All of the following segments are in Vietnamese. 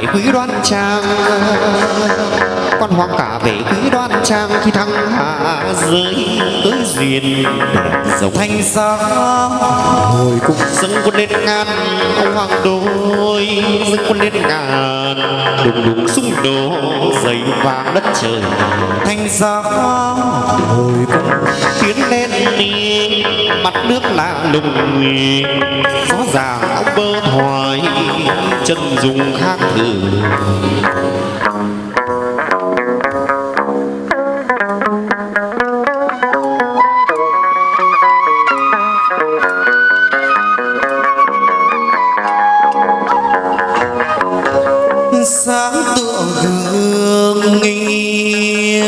về quý đoan trang. Quan hoàng cả về quý đoan trang khi thăng hạ giới tới duyên dòng thanh xa hồi cùng dâng quân lên ngàn ông hoàng đôi, dâng quân lên ngàn đùng đùng xung đổ dày vàng đất trời. Thanh xa hồi cùng tiến lên mặt nước lạ lùng gió già áo bơ thoại chân dùng khác thử. Sáng tựa gương nghi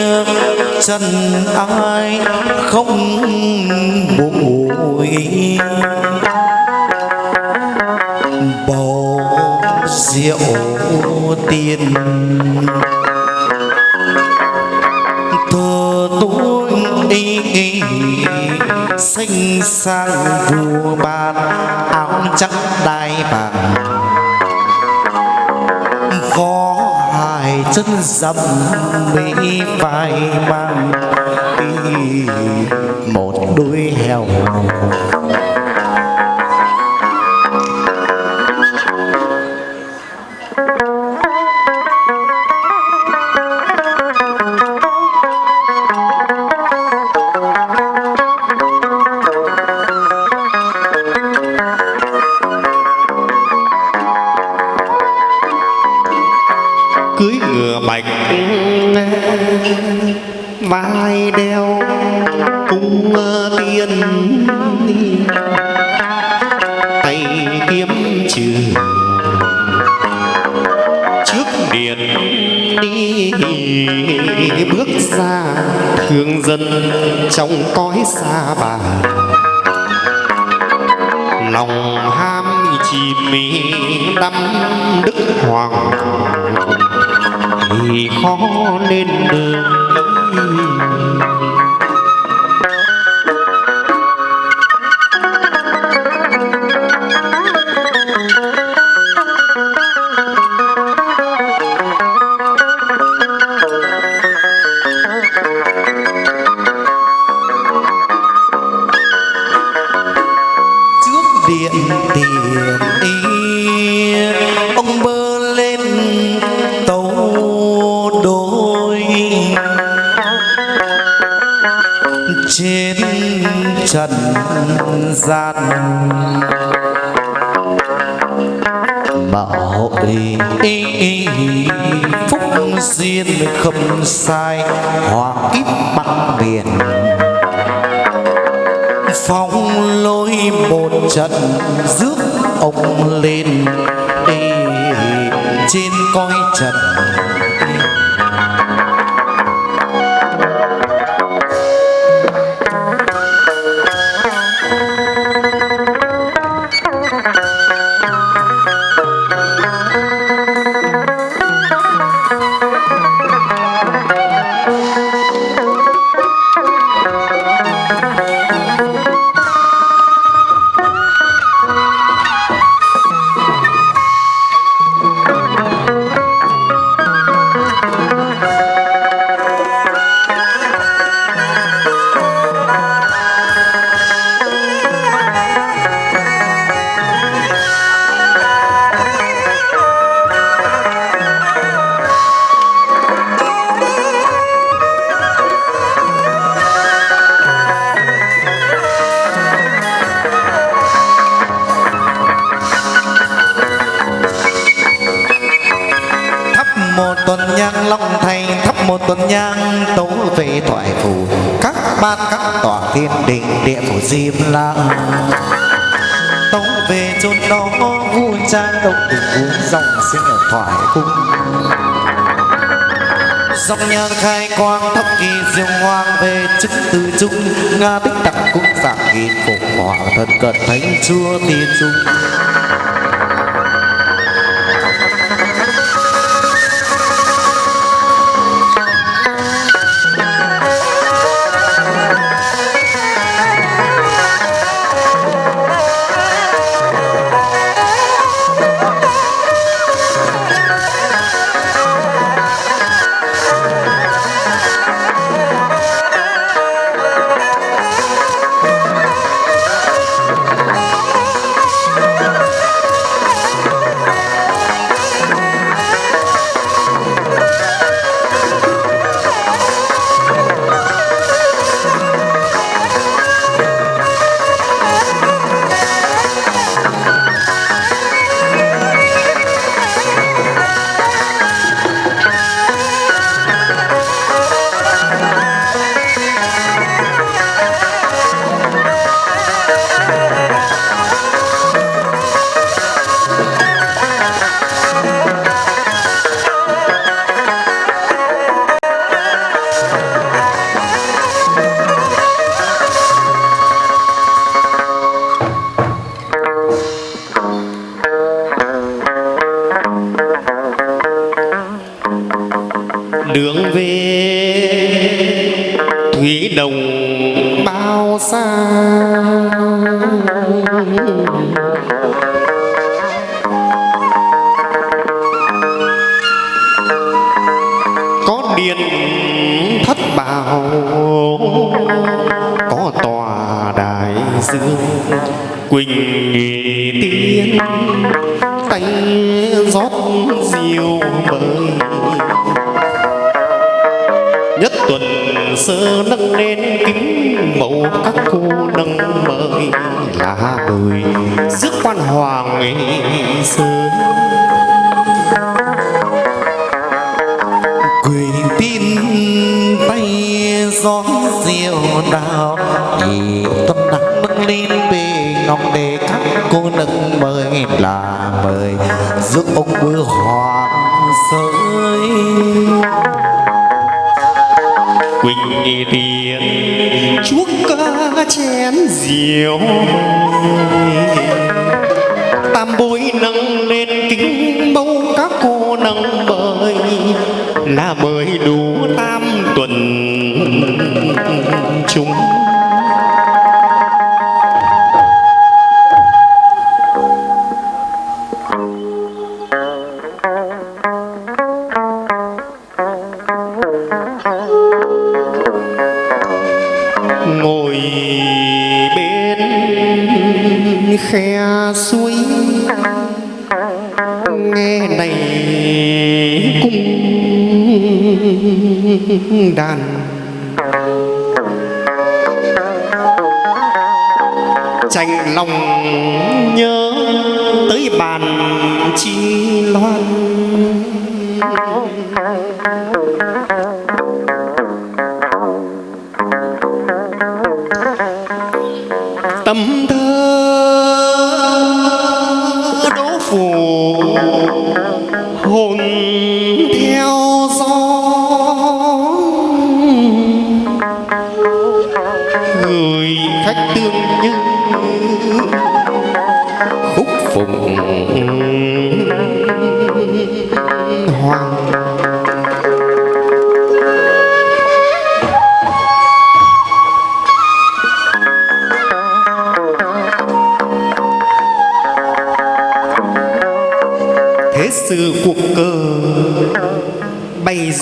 chân ai không buồn bầu rượu tiền. Thơ tôi đi xanh sang vua ban, áo trắng đai vàng có hai chân dầm mỹ vai mang một đôi heo. Đeo cung tiên tay kiếm trừ trước điện đi, bước ra thương dân trong cõi xa bà. Lòng ham chìm đắm đức hoàng, thì khó lên đường gian. Bảo hội phúc duyên không sai, hòa kiếp băng biển. Phong lôi một trận rước ông lên. Đi trên coi trần nhang tố về thoại phủ các ban, các tòa thiên đình, địa phủ diêm la tấu về chốn đó vui trang động tình uống dòng sinh ở thoại cung. Dòng nhang khai quang, thấp kỳ diệu hoang về chức từ trung nga bích tặng cũng giảng nghìn phục hỏa thân cận thánh chúa tiên dung. Xa có điện thất bảo có tòa đại dương, quỳnh tiên, tay rót diều mời. Sơ nâng lên kính mẫu các cô nâng mời là mời rước quan hoàng ngày xưa quỳ tin tay gió diều đào, thì tuần nắng nâng lên bề ngọc để các cô nâng mời là mời giúp ông bữa hoàng quỳnh tiền chuốc ca chén rượu tam bối nâng lên kính mong các cô nâng bơi là mời đủ cung đàn. Tranh lòng nhớ tới bàn chi loan. Tâm thơ đỗ phủ.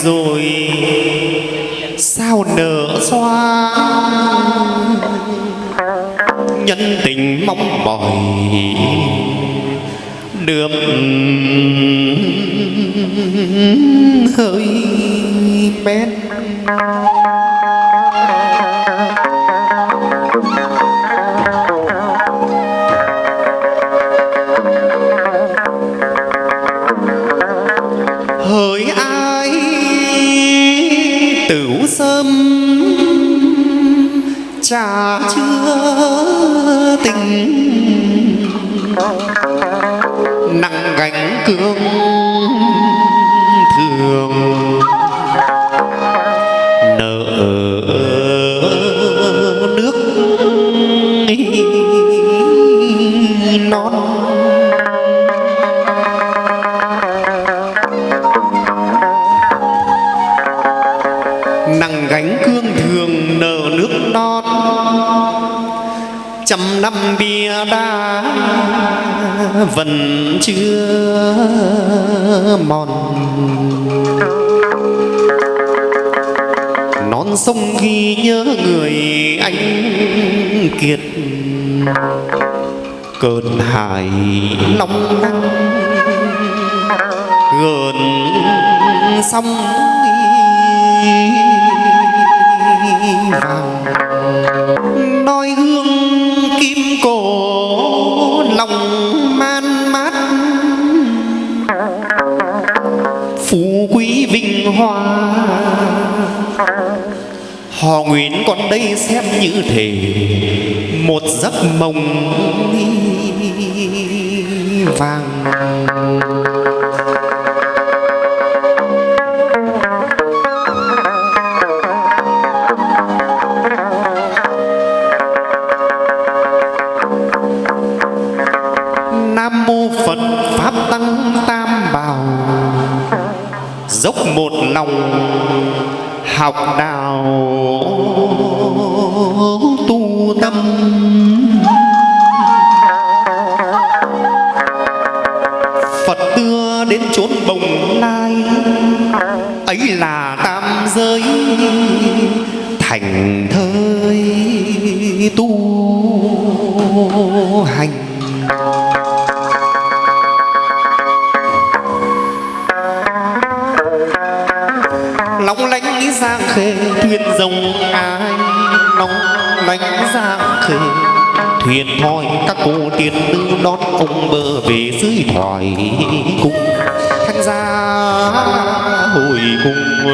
Rồi. Sao nở xoa nhân tình mong mỏi. Được hơi bét tửu sâm trà chưa tình. Nặng gánh cương thường nợ trăm năm bia đá, vẫn chưa mòn. Non sông ghi nhớ người anh kiệt, cơn hải long nắng gần sông họ nguyện con đây xem như thể một giấc mộng vàng. Nam mô phật pháp tăng tam bảo. Dốc một lòng học đạo tu tâm. Phật đưa đến chốn bồng lai, ấy là tam giới, thành thơi tu hành. Giang khê. Thuyền rồng ai long lánh giang khê. Thuyền thoi các cô tiên nữ đón ông bờ về dưới thoại cung. Thanh gia hồi cung